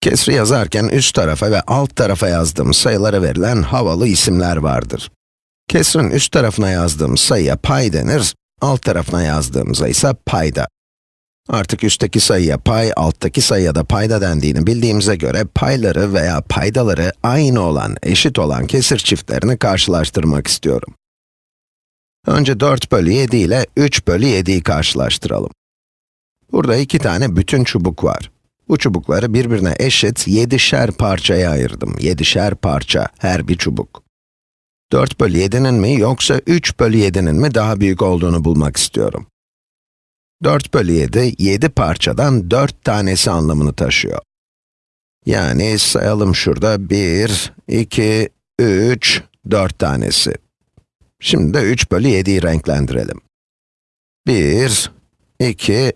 Kesri yazarken üst tarafa ve alt tarafa yazdığım sayılara verilen havalı isimler vardır. Kesrin üst tarafına yazdığım sayıya pay denir, alt tarafına yazdığımıza ise payda. Artık üstteki sayıya pay, alttaki sayıya da payda dendiğini bildiğimize göre payları veya paydaları aynı olan, eşit olan kesir çiftlerini karşılaştırmak istiyorum. Önce 4 bölü 7 ile 3 bölü 7'yi karşılaştıralım. Burada iki tane bütün çubuk var. Bu çubukları birbirine eşit 7'şer parçaya ayırdım. 7'şer parça, her bir çubuk. 4 bölü 7'nin mi yoksa 3 bölü 7'nin mi daha büyük olduğunu bulmak istiyorum. 4 bölü 7, 7 parçadan 4 tanesi anlamını taşıyor. Yani sayalım şurada 1, 2, 3, 4 tanesi. Şimdi de 3 bölü 7'yi renklendirelim. 1, 2,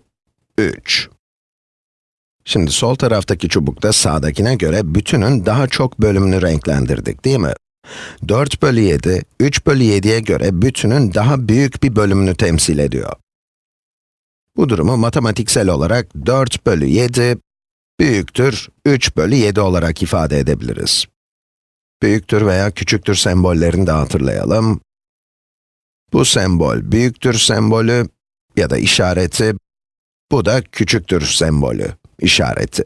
3. Şimdi sol taraftaki çubukta sağdakine göre bütünün daha çok bölümünü renklendirdik, değil mi? 4 bölü 7, 3 bölü 7'ye göre bütünün daha büyük bir bölümünü temsil ediyor. Bu durumu matematiksel olarak 4 bölü 7 büyüktür 3 bölü 7 olarak ifade edebiliriz. Büyüktür veya küçüktür sembollerini de hatırlayalım. Bu sembol büyüktür sembolü ya da işareti, bu da küçüktür sembolü, işareti.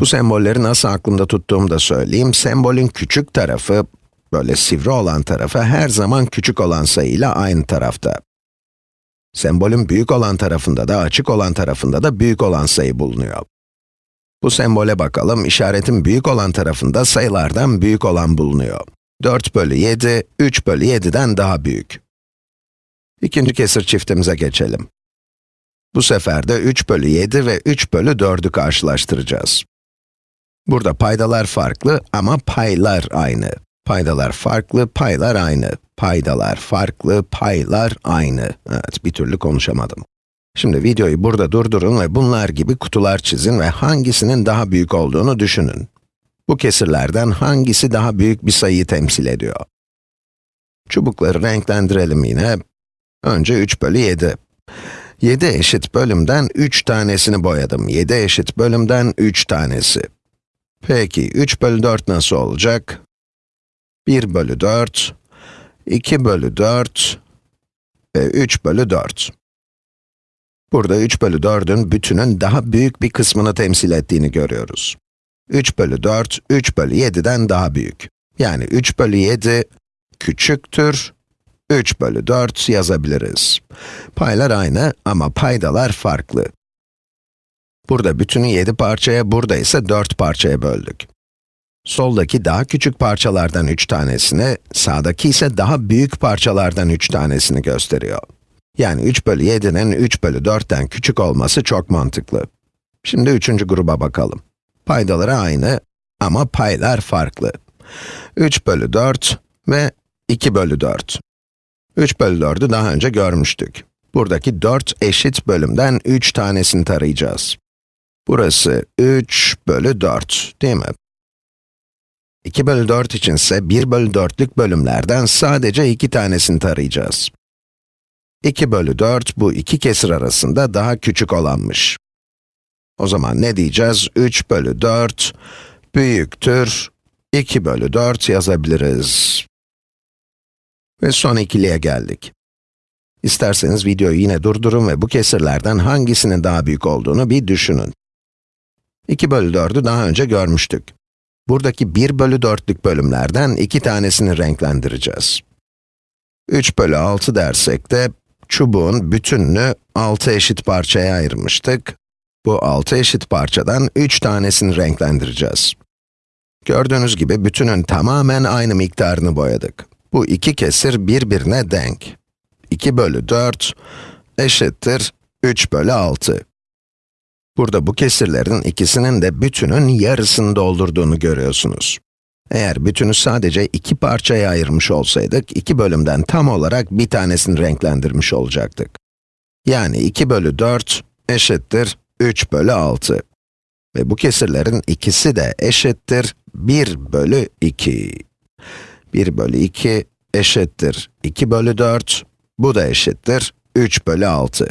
Bu sembolleri nasıl aklımda tuttuğumu da söyleyeyim. Sembolün küçük tarafı, böyle sivri olan tarafı her zaman küçük olan sayıyla aynı tarafta. Sembolün büyük olan tarafında da açık olan tarafında da büyük olan sayı bulunuyor. Bu sembole bakalım, işaretin büyük olan tarafında sayılardan büyük olan bulunuyor. 4 bölü 7, 3 bölü 7'den daha büyük. İkinci kesir çiftimize geçelim. Bu sefer de 3 bölü 7 ve 3 bölü 4'ü karşılaştıracağız. Burada paydalar farklı ama paylar aynı. Paydalar farklı, paylar aynı. Paydalar farklı, paylar aynı. Evet, bir türlü konuşamadım. Şimdi videoyu burada durdurun ve bunlar gibi kutular çizin ve hangisinin daha büyük olduğunu düşünün. Bu kesirlerden hangisi daha büyük bir sayıyı temsil ediyor? Çubukları renklendirelim yine. Önce 3 bölü 7. 7 eşit bölümden 3 tanesini boyadım. 7 eşit bölümden 3 tanesi. Peki, 3 bölü 4 nasıl olacak? 1 bölü 4, 2 bölü 4 ve 3 bölü 4. Burada 3 bölü 4'ün bütünün daha büyük bir kısmını temsil ettiğini görüyoruz. 3 bölü 4, 3 bölü 7'den daha büyük. Yani 3 bölü 7 küçüktür 3 bölü 4 yazabiliriz. Paylar aynı ama paydalar farklı. Burada bütünü 7 parçaya, burada ise 4 parçaya böldük. Soldaki daha küçük parçalardan 3 tanesini, sağdaki ise daha büyük parçalardan 3 tanesini gösteriyor. Yani 3 bölü 7'nin 3 bölü 4'ten küçük olması çok mantıklı. Şimdi üçüncü gruba bakalım. Paydaları aynı ama paylar farklı. 3 bölü 4 ve 2 bölü 4. 3 bölü 4'ü daha önce görmüştük. Buradaki 4 eşit bölümden 3 tanesini tarayacağız. Burası 3 bölü 4, değil mi? 2 bölü 4 içinse 1 bölü 4'lük bölümlerden sadece 2 tanesini tarayacağız. 2 bölü 4, bu iki kesir arasında daha küçük olanmış. O zaman ne diyeceğiz? 3 bölü 4 büyüktür 2 bölü 4 yazabiliriz. Ve son ikiliye geldik. İsterseniz videoyu yine durdurun ve bu kesirlerden hangisinin daha büyük olduğunu bir düşünün. 2 bölü 4'ü daha önce görmüştük. Buradaki 1 bölü 4'lük bölümlerden iki tanesini renklendireceğiz. 3 bölü 6 dersek de, çubuğun bütününü 6 eşit parçaya ayırmıştık. Bu 6 eşit parçadan 3 tanesini renklendireceğiz. Gördüğünüz gibi bütünün tamamen aynı miktarını boyadık. Bu iki kesir birbirine denk. 2 bölü 4 eşittir 3 bölü 6. Burada bu kesirlerin ikisinin de bütünün yarısını doldurduğunu görüyorsunuz. Eğer bütünü sadece iki parçaya ayırmış olsaydık, iki bölümden tam olarak bir tanesini renklendirmiş olacaktık. Yani 2 bölü 4 eşittir 3 bölü 6. Ve bu kesirlerin ikisi de eşittir 1 bölü 2. 1 bölü 2 eşittir 2 bölü 4, bu da eşittir 3 bölü 6.